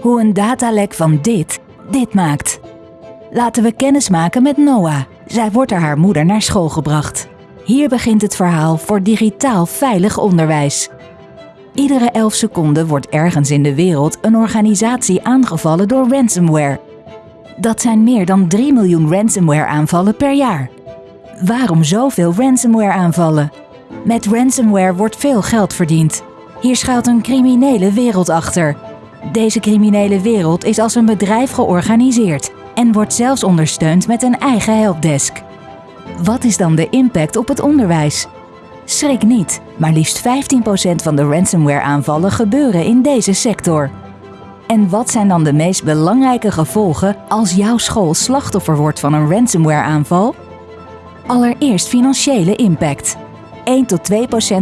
Hoe een datalek van dit dit maakt. Laten we kennis maken met Noah. Zij wordt door haar moeder naar school gebracht. Hier begint het verhaal voor digitaal veilig onderwijs. Iedere 11 seconden wordt ergens in de wereld een organisatie aangevallen door ransomware. Dat zijn meer dan 3 miljoen ransomware aanvallen per jaar. Waarom zoveel ransomware aanvallen? Met ransomware wordt veel geld verdiend. Hier schuilt een criminele wereld achter. Deze criminele wereld is als een bedrijf georganiseerd en wordt zelfs ondersteund met een eigen helpdesk. Wat is dan de impact op het onderwijs? Schrik niet, maar liefst 15% van de ransomware-aanvallen gebeuren in deze sector. En wat zijn dan de meest belangrijke gevolgen als jouw school slachtoffer wordt van een ransomware-aanval? Allereerst financiële impact. 1 tot 2%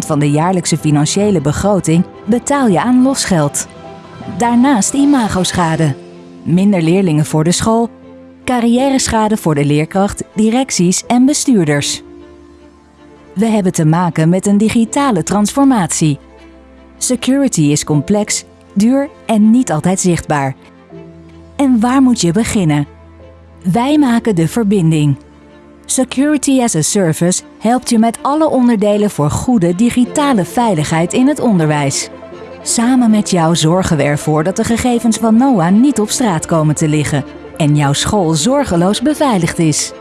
van de jaarlijkse financiële begroting betaal je aan losgeld. Daarnaast imagoschade. Minder leerlingen voor de school, carrièreschade voor de leerkracht, directies en bestuurders. We hebben te maken met een digitale transformatie. Security is complex, duur en niet altijd zichtbaar. En waar moet je beginnen? Wij maken de verbinding. Security as a Service helpt je met alle onderdelen voor goede digitale veiligheid in het onderwijs. Samen met jou zorgen we ervoor dat de gegevens van NOAA niet op straat komen te liggen en jouw school zorgeloos beveiligd is.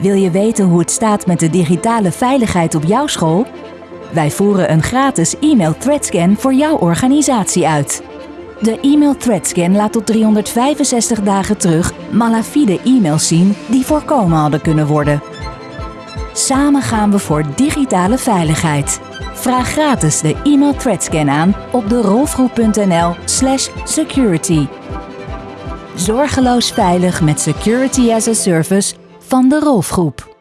Wil je weten hoe het staat met de digitale veiligheid op jouw school? Wij voeren een gratis e-mail threadscan voor jouw organisatie uit. De e-mail threadscan laat tot 365 dagen terug malafide e-mails zien die voorkomen hadden kunnen worden. Samen gaan we voor digitale veiligheid. Vraag gratis de e-mail threadscan aan op de rolfgroep.nl slash security. Zorgeloos veilig met Security as a Service van de Rolfgroep.